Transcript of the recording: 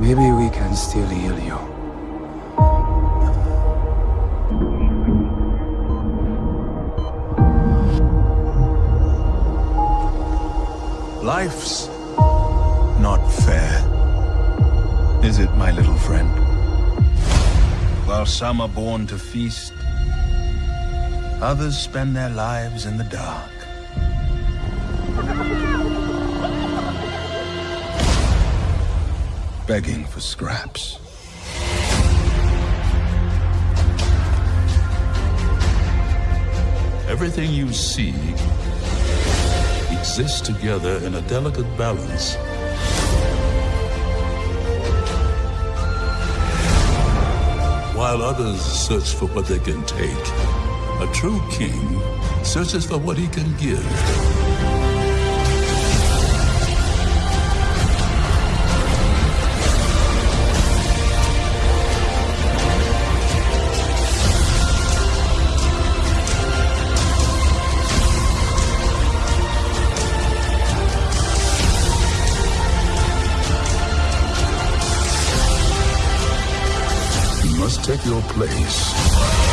Maybe we can still heal you. Life's not fair. Is it, my little friend? While some are born to feast, others spend their lives in the dark. Begging for scraps. Everything you see exists together in a delicate balance. While others search for what they can take, a true king searches for what he can give. Must take your place.